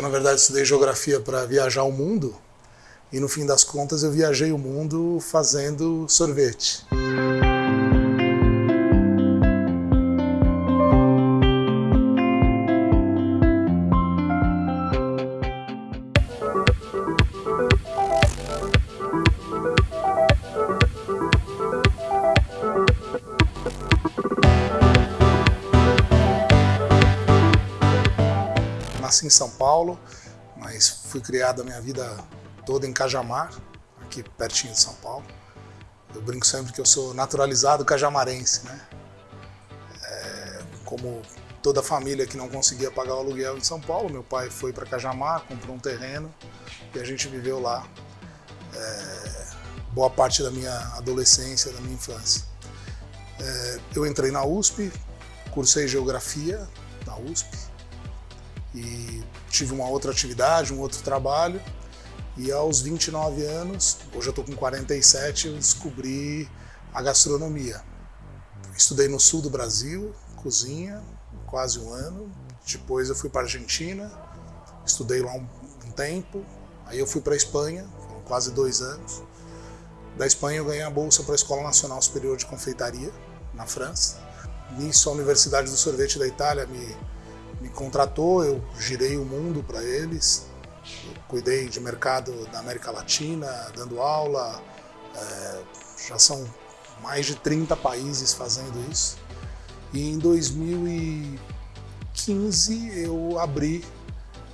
Eu, na verdade, estudei geografia para viajar o mundo e, no fim das contas, eu viajei o mundo fazendo sorvete. Nasci em São Paulo, mas fui criado a minha vida toda em Cajamar, aqui pertinho de São Paulo. Eu brinco sempre que eu sou naturalizado cajamarense, né? É, como toda família que não conseguia pagar o aluguel em São Paulo, meu pai foi para Cajamar, comprou um terreno e a gente viveu lá é, boa parte da minha adolescência, da minha infância. É, eu entrei na USP, cursei Geografia na USP, e tive uma outra atividade, um outro trabalho. E aos 29 anos, hoje eu estou com 47, eu descobri a gastronomia. Estudei no sul do Brasil, cozinha, quase um ano. Depois eu fui para a Argentina, estudei lá um, um tempo. Aí eu fui para a Espanha, quase dois anos. Da Espanha eu ganhei a bolsa para a Escola Nacional Superior de Confeitaria, na França. Nisso a Universidade do Sorvete da Itália me me contratou, eu girei o mundo para eles, cuidei de mercado da América Latina, dando aula, é, já são mais de 30 países fazendo isso. E em 2015 eu abri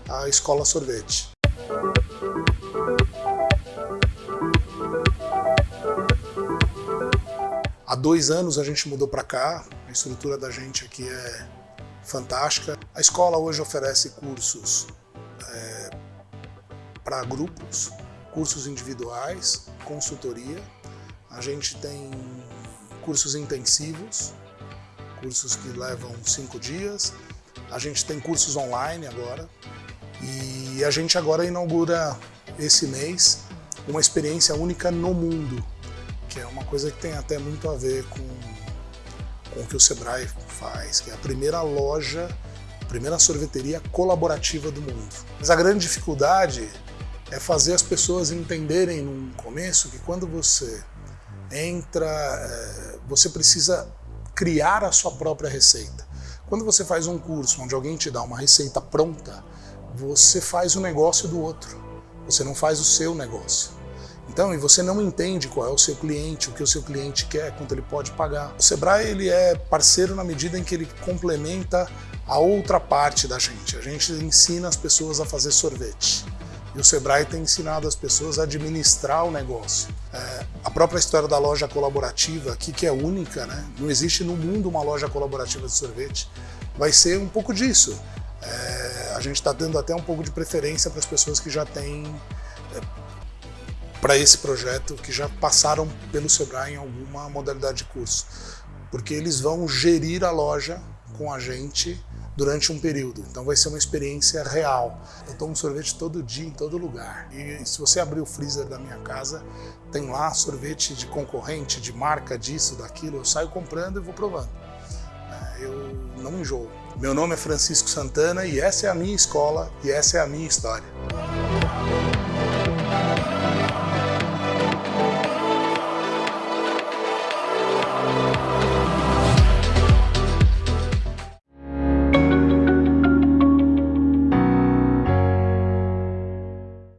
a Escola Sorvete. Há dois anos a gente mudou para cá, a estrutura da gente aqui é fantástica. A escola hoje oferece cursos é, para grupos, cursos individuais, consultoria. A gente tem cursos intensivos, cursos que levam cinco dias. A gente tem cursos online agora. E a gente agora inaugura esse mês uma experiência única no mundo, que é uma coisa que tem até muito a ver com com o que o Sebrae faz, que é a primeira loja, a primeira sorveteria colaborativa do mundo. Mas a grande dificuldade é fazer as pessoas entenderem no começo que quando você entra, é, você precisa criar a sua própria receita. Quando você faz um curso onde alguém te dá uma receita pronta, você faz o negócio do outro, você não faz o seu negócio. Então, e você não entende qual é o seu cliente, o que o seu cliente quer, quanto ele pode pagar. O Sebrae ele é parceiro na medida em que ele complementa a outra parte da gente. A gente ensina as pessoas a fazer sorvete. E o Sebrae tem ensinado as pessoas a administrar o negócio. É, a própria história da loja colaborativa aqui, que é única, né? não existe no mundo uma loja colaborativa de sorvete, vai ser um pouco disso. É, a gente está dando até um pouco de preferência para as pessoas que já têm é, para esse projeto que já passaram pelo Sebrae em alguma modalidade de curso, porque eles vão gerir a loja com a gente durante um período. Então vai ser uma experiência real. Eu tomo sorvete todo dia, em todo lugar. E se você abrir o freezer da minha casa, tem lá sorvete de concorrente, de marca, disso, daquilo. Eu saio comprando e vou provando. É, eu não enjoo. Meu nome é Francisco Santana e essa é a minha escola e essa é a minha história.